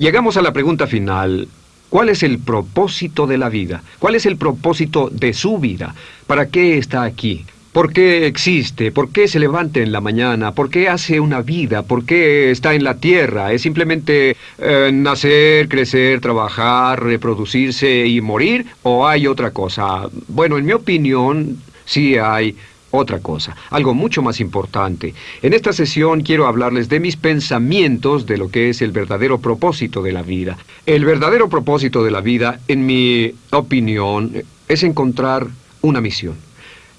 Llegamos a la pregunta final. ¿Cuál es el propósito de la vida? ¿Cuál es el propósito de su vida? ¿Para qué está aquí? ¿Por qué existe? ¿Por qué se levanta en la mañana? ¿Por qué hace una vida? ¿Por qué está en la tierra? ¿Es simplemente eh, nacer, crecer, trabajar, reproducirse y morir? ¿O hay otra cosa? Bueno, en mi opinión, sí hay otra cosa, algo mucho más importante. En esta sesión quiero hablarles de mis pensamientos de lo que es el verdadero propósito de la vida. El verdadero propósito de la vida, en mi opinión, es encontrar una misión.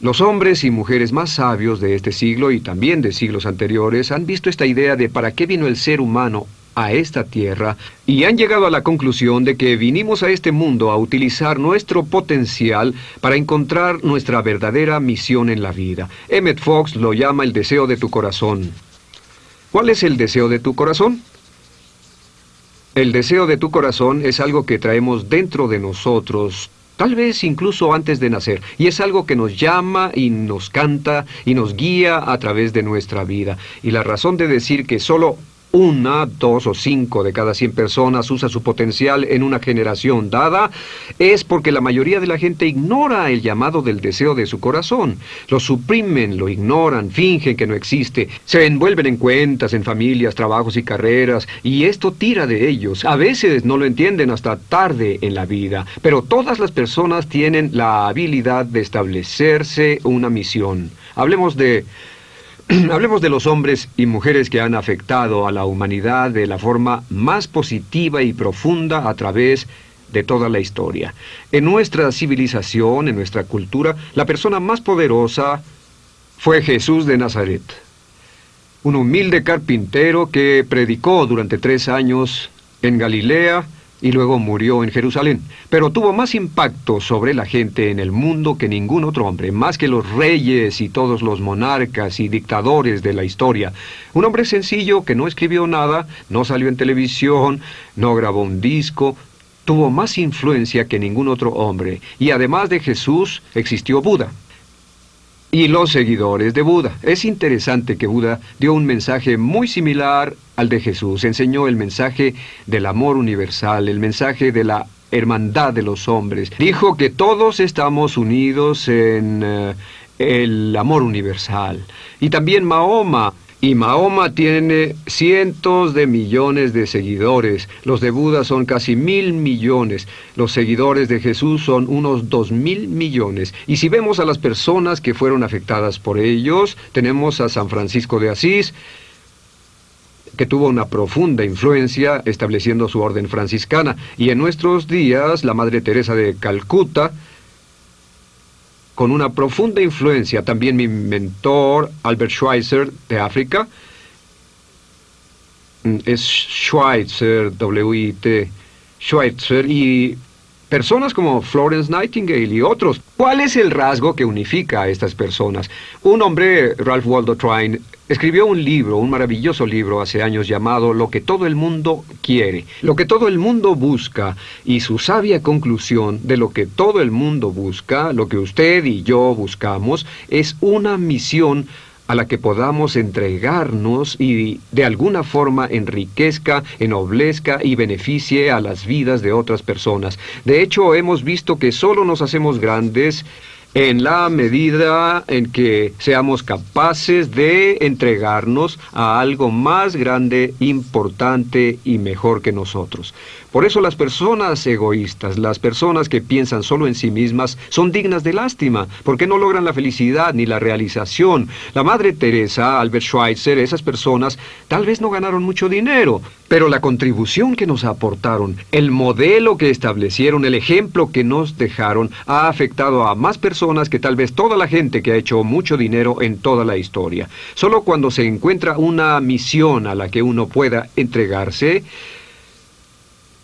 Los hombres y mujeres más sabios de este siglo y también de siglos anteriores han visto esta idea de para qué vino el ser humano a esta tierra y han llegado a la conclusión de que vinimos a este mundo a utilizar nuestro potencial para encontrar nuestra verdadera misión en la vida. Emmett Fox lo llama el deseo de tu corazón. ¿Cuál es el deseo de tu corazón? El deseo de tu corazón es algo que traemos dentro de nosotros tal vez incluso antes de nacer, y es algo que nos llama y nos canta y nos guía a través de nuestra vida. Y la razón de decir que solo una, dos o cinco de cada cien personas usa su potencial en una generación dada, es porque la mayoría de la gente ignora el llamado del deseo de su corazón. Lo suprimen, lo ignoran, fingen que no existe, se envuelven en cuentas, en familias, trabajos y carreras, y esto tira de ellos. A veces no lo entienden hasta tarde en la vida, pero todas las personas tienen la habilidad de establecerse una misión. Hablemos de Hablemos de los hombres y mujeres que han afectado a la humanidad de la forma más positiva y profunda a través de toda la historia. En nuestra civilización, en nuestra cultura, la persona más poderosa fue Jesús de Nazaret, un humilde carpintero que predicó durante tres años en Galilea, y luego murió en Jerusalén. Pero tuvo más impacto sobre la gente en el mundo que ningún otro hombre, más que los reyes y todos los monarcas y dictadores de la historia. Un hombre sencillo que no escribió nada, no salió en televisión, no grabó un disco, tuvo más influencia que ningún otro hombre. Y además de Jesús, existió Buda y los seguidores de Buda. Es interesante que Buda dio un mensaje muy similar al de Jesús. Enseñó el mensaje del amor universal, el mensaje de la hermandad de los hombres. Dijo que todos estamos unidos en eh, el amor universal. Y también Mahoma y Mahoma tiene cientos de millones de seguidores. Los de Buda son casi mil millones. Los seguidores de Jesús son unos dos mil millones. Y si vemos a las personas que fueron afectadas por ellos, tenemos a San Francisco de Asís, que tuvo una profunda influencia estableciendo su orden franciscana. Y en nuestros días, la Madre Teresa de Calcuta, con una profunda influencia, también mi mentor, Albert Schweitzer, de África, mm, es Schweitzer, W-I-T, Schweitzer, y Personas como Florence Nightingale y otros. ¿Cuál es el rasgo que unifica a estas personas? Un hombre, Ralph Waldo Trine, escribió un libro, un maravilloso libro hace años llamado Lo que todo el mundo quiere, lo que todo el mundo busca, y su sabia conclusión de lo que todo el mundo busca, lo que usted y yo buscamos, es una misión a la que podamos entregarnos y de alguna forma enriquezca, ennoblezca y beneficie a las vidas de otras personas. De hecho, hemos visto que solo nos hacemos grandes en la medida en que seamos capaces de entregarnos a algo más grande, importante y mejor que nosotros. Por eso las personas egoístas, las personas que piensan solo en sí mismas, son dignas de lástima, porque no logran la felicidad ni la realización. La Madre Teresa, Albert Schweitzer, esas personas tal vez no ganaron mucho dinero, pero la contribución que nos aportaron, el modelo que establecieron, el ejemplo que nos dejaron, ha afectado a más personas que tal vez toda la gente que ha hecho mucho dinero en toda la historia. Solo cuando se encuentra una misión a la que uno pueda entregarse,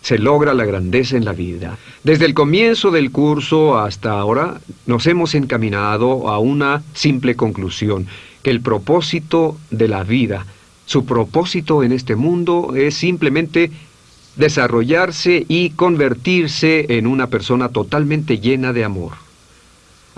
se logra la grandeza en la vida. Desde el comienzo del curso hasta ahora nos hemos encaminado a una simple conclusión, que el propósito de la vida, su propósito en este mundo es simplemente desarrollarse y convertirse en una persona totalmente llena de amor.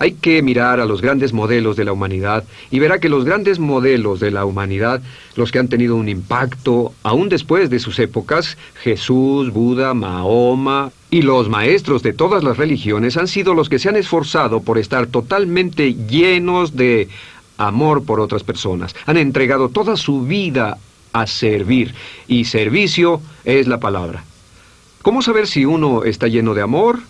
Hay que mirar a los grandes modelos de la humanidad y verá que los grandes modelos de la humanidad, los que han tenido un impacto aún después de sus épocas, Jesús, Buda, Mahoma y los maestros de todas las religiones han sido los que se han esforzado por estar totalmente llenos de amor por otras personas. Han entregado toda su vida a servir y servicio es la palabra. ¿Cómo saber si uno está lleno de amor?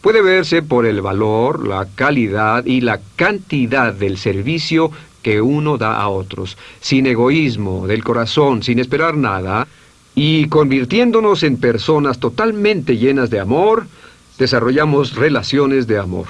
Puede verse por el valor, la calidad y la cantidad del servicio que uno da a otros, sin egoísmo, del corazón, sin esperar nada, y convirtiéndonos en personas totalmente llenas de amor, desarrollamos relaciones de amor.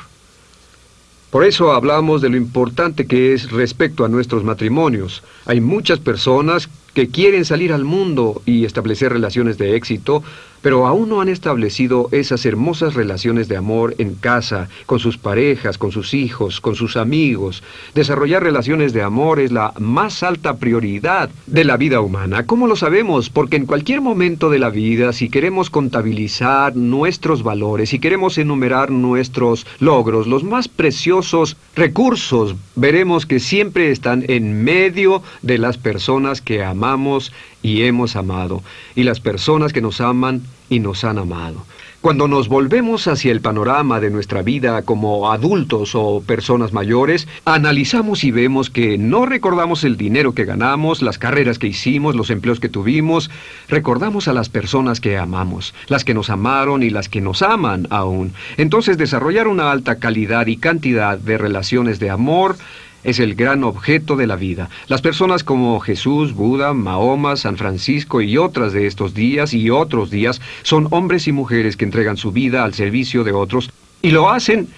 Por eso hablamos de lo importante que es respecto a nuestros matrimonios. Hay muchas personas que quieren salir al mundo y establecer relaciones de éxito, pero aún no han establecido esas hermosas relaciones de amor en casa, con sus parejas, con sus hijos, con sus amigos. Desarrollar relaciones de amor es la más alta prioridad de la vida humana. ¿Cómo lo sabemos? Porque en cualquier momento de la vida, si queremos contabilizar nuestros valores, si queremos enumerar nuestros logros, los más preciosos recursos, veremos que siempre están en medio de las personas que amamos y hemos amado, y las personas que nos aman y nos han amado. Cuando nos volvemos hacia el panorama de nuestra vida como adultos o personas mayores, analizamos y vemos que no recordamos el dinero que ganamos, las carreras que hicimos, los empleos que tuvimos, recordamos a las personas que amamos, las que nos amaron y las que nos aman aún. Entonces desarrollar una alta calidad y cantidad de relaciones de amor es el gran objeto de la vida. Las personas como Jesús, Buda, Mahoma, San Francisco y otras de estos días y otros días son hombres y mujeres que entregan su vida al servicio de otros y lo hacen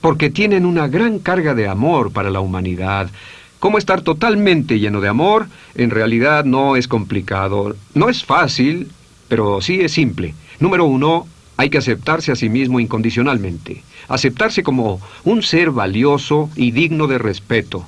porque tienen una gran carga de amor para la humanidad. ¿Cómo estar totalmente lleno de amor? En realidad no es complicado. No es fácil, pero sí es simple. Número uno, hay que aceptarse a sí mismo incondicionalmente aceptarse como un ser valioso y digno de respeto.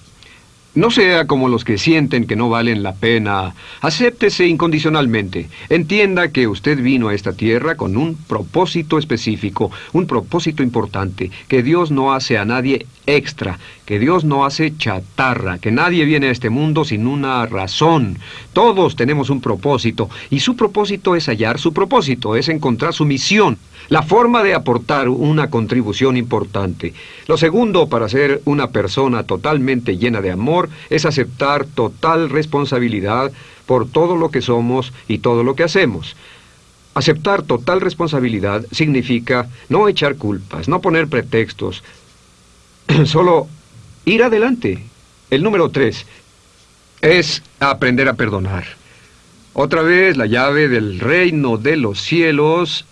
No sea como los que sienten que no valen la pena. Acéptese incondicionalmente. Entienda que usted vino a esta tierra con un propósito específico, un propósito importante, que Dios no hace a nadie extra, que Dios no hace chatarra, que nadie viene a este mundo sin una razón. Todos tenemos un propósito, y su propósito es hallar su propósito, es encontrar su misión la forma de aportar una contribución importante. Lo segundo, para ser una persona totalmente llena de amor, es aceptar total responsabilidad por todo lo que somos y todo lo que hacemos. Aceptar total responsabilidad significa no echar culpas, no poner pretextos, solo ir adelante. El número tres es aprender a perdonar. Otra vez la llave del reino de los cielos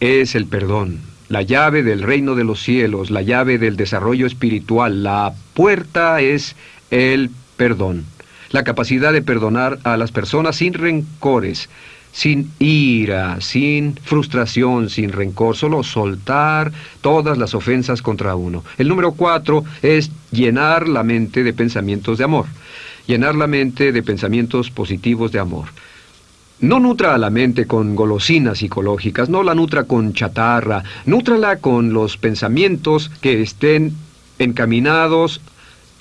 es el perdón, la llave del reino de los cielos, la llave del desarrollo espiritual, la puerta es el perdón, la capacidad de perdonar a las personas sin rencores, sin ira, sin frustración, sin rencor, solo soltar todas las ofensas contra uno. El número cuatro es llenar la mente de pensamientos de amor, llenar la mente de pensamientos positivos de amor. No nutra a la mente con golosinas psicológicas, no la nutra con chatarra, nútrala con los pensamientos que estén encaminados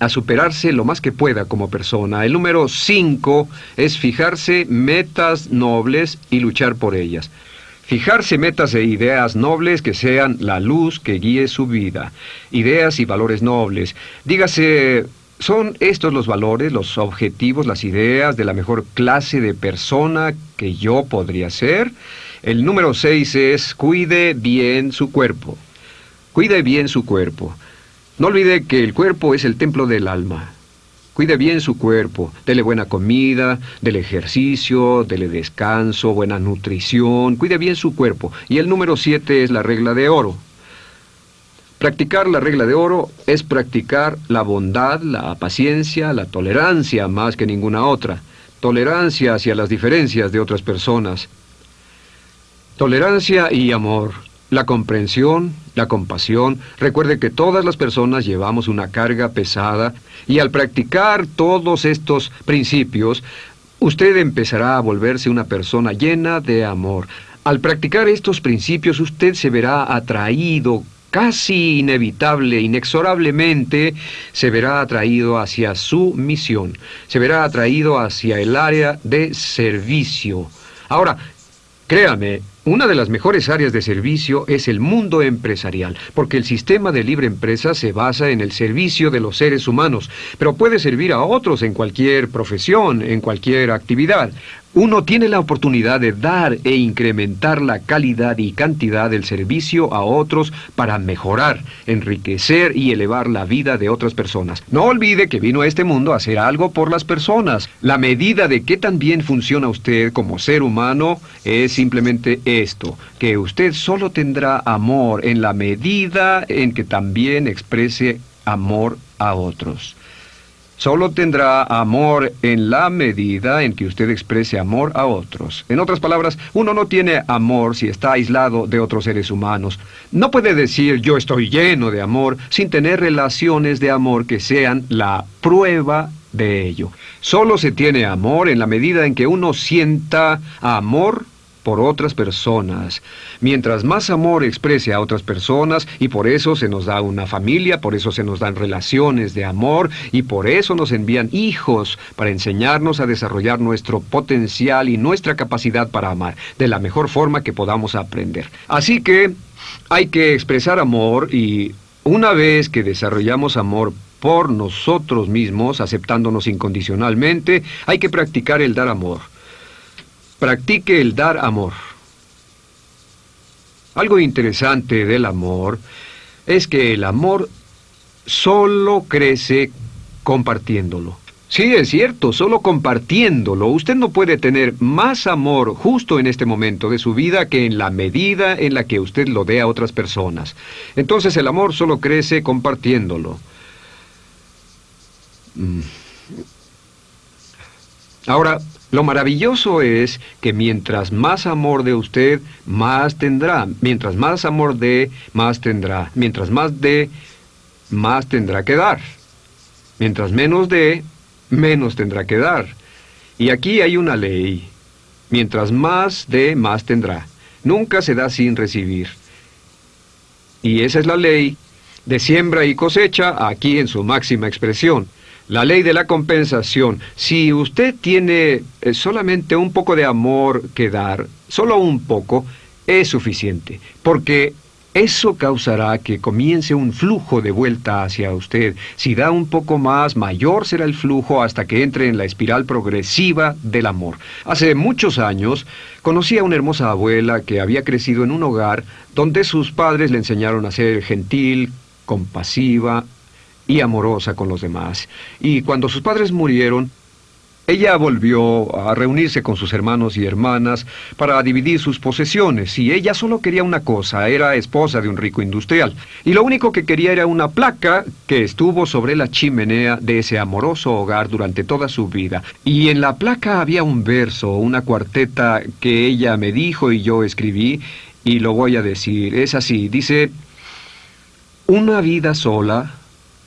a superarse lo más que pueda como persona. El número 5 es fijarse metas nobles y luchar por ellas. Fijarse metas e ideas nobles que sean la luz que guíe su vida. Ideas y valores nobles. Dígase ¿Son estos los valores, los objetivos, las ideas de la mejor clase de persona que yo podría ser? El número seis es cuide bien su cuerpo. Cuide bien su cuerpo. No olvide que el cuerpo es el templo del alma. Cuide bien su cuerpo, dele buena comida, dele ejercicio, dele descanso, buena nutrición, cuide bien su cuerpo. Y el número siete es la regla de oro. Practicar la regla de oro es practicar la bondad, la paciencia, la tolerancia más que ninguna otra. Tolerancia hacia las diferencias de otras personas. Tolerancia y amor. La comprensión, la compasión. Recuerde que todas las personas llevamos una carga pesada y al practicar todos estos principios, usted empezará a volverse una persona llena de amor. Al practicar estos principios usted se verá atraído casi inevitable, inexorablemente, se verá atraído hacia su misión, se verá atraído hacia el área de servicio. Ahora, créame, una de las mejores áreas de servicio es el mundo empresarial, porque el sistema de libre empresa se basa en el servicio de los seres humanos, pero puede servir a otros en cualquier profesión, en cualquier actividad. Uno tiene la oportunidad de dar e incrementar la calidad y cantidad del servicio a otros para mejorar, enriquecer y elevar la vida de otras personas. No olvide que vino a este mundo a hacer algo por las personas. La medida de qué tan bien funciona usted como ser humano es simplemente esto, que usted solo tendrá amor en la medida en que también exprese amor a otros. Solo tendrá amor en la medida en que usted exprese amor a otros. En otras palabras, uno no tiene amor si está aislado de otros seres humanos. No puede decir yo estoy lleno de amor sin tener relaciones de amor que sean la prueba de ello. Solo se tiene amor en la medida en que uno sienta amor por otras personas. Mientras más amor exprese a otras personas, y por eso se nos da una familia, por eso se nos dan relaciones de amor, y por eso nos envían hijos para enseñarnos a desarrollar nuestro potencial y nuestra capacidad para amar, de la mejor forma que podamos aprender. Así que hay que expresar amor y una vez que desarrollamos amor por nosotros mismos, aceptándonos incondicionalmente, hay que practicar el dar amor. Practique el dar amor. Algo interesante del amor es que el amor solo crece compartiéndolo. Sí, es cierto, solo compartiéndolo. Usted no puede tener más amor justo en este momento de su vida que en la medida en la que usted lo dé a otras personas. Entonces el amor solo crece compartiéndolo. Mm. Ahora, lo maravilloso es que mientras más amor de usted, más tendrá. Mientras más amor dé, más tendrá. Mientras más dé, más tendrá que dar. Mientras menos dé, menos tendrá que dar. Y aquí hay una ley. Mientras más dé, más tendrá. Nunca se da sin recibir. Y esa es la ley de siembra y cosecha aquí en su máxima expresión. La ley de la compensación. Si usted tiene eh, solamente un poco de amor que dar, solo un poco, es suficiente, porque eso causará que comience un flujo de vuelta hacia usted. Si da un poco más, mayor será el flujo hasta que entre en la espiral progresiva del amor. Hace muchos años conocí a una hermosa abuela que había crecido en un hogar donde sus padres le enseñaron a ser gentil, compasiva, y amorosa con los demás. Y cuando sus padres murieron, ella volvió a reunirse con sus hermanos y hermanas para dividir sus posesiones, y ella solo quería una cosa, era esposa de un rico industrial, y lo único que quería era una placa que estuvo sobre la chimenea de ese amoroso hogar durante toda su vida. Y en la placa había un verso, una cuarteta que ella me dijo y yo escribí, y lo voy a decir, es así, dice, una vida sola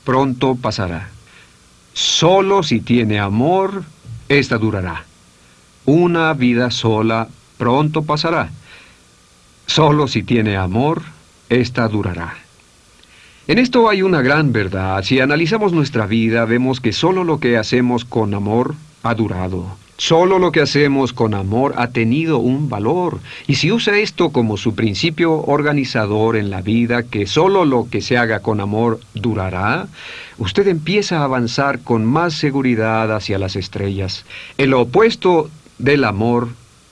pronto pasará. Solo si tiene amor, ésta durará. Una vida sola pronto pasará. Solo si tiene amor, ésta durará. En esto hay una gran verdad. Si analizamos nuestra vida, vemos que solo lo que hacemos con amor ha durado. Solo lo que hacemos con amor ha tenido un valor. Y si usa esto como su principio organizador en la vida, que solo lo que se haga con amor durará, usted empieza a avanzar con más seguridad hacia las estrellas. El opuesto del amor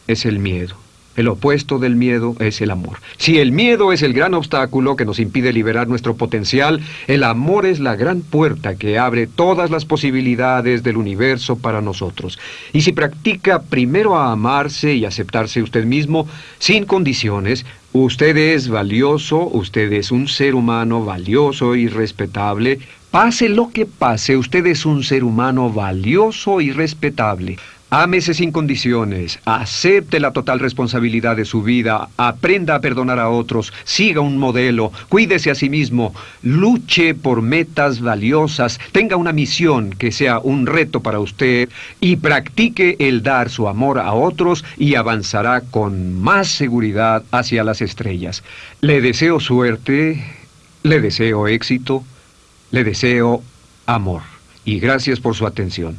es el miedo. El opuesto del miedo es el amor. Si el miedo es el gran obstáculo que nos impide liberar nuestro potencial, el amor es la gran puerta que abre todas las posibilidades del universo para nosotros. Y si practica primero a amarse y aceptarse usted mismo, sin condiciones, usted es valioso, usted es un ser humano valioso y respetable, Pase lo que pase, usted es un ser humano valioso y respetable. Ámese sin condiciones, acepte la total responsabilidad de su vida, aprenda a perdonar a otros, siga un modelo, cuídese a sí mismo, luche por metas valiosas, tenga una misión que sea un reto para usted y practique el dar su amor a otros y avanzará con más seguridad hacia las estrellas. Le deseo suerte. Le deseo éxito, le deseo amor. Y gracias por su atención.